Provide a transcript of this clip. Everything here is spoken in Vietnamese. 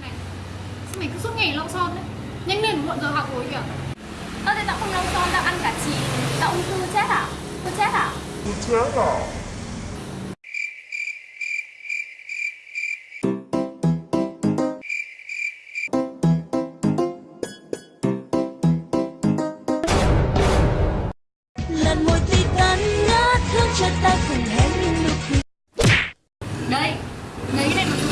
Này, sao mày cứ suốt ngày lau son đấy Nhanh lên muộn giờ học rồi kìa Ơ thì tao không lau son, tao ăn cả chỉ Tao ung thư chết à? Tôi chết à? Tôi chết à? 投げれます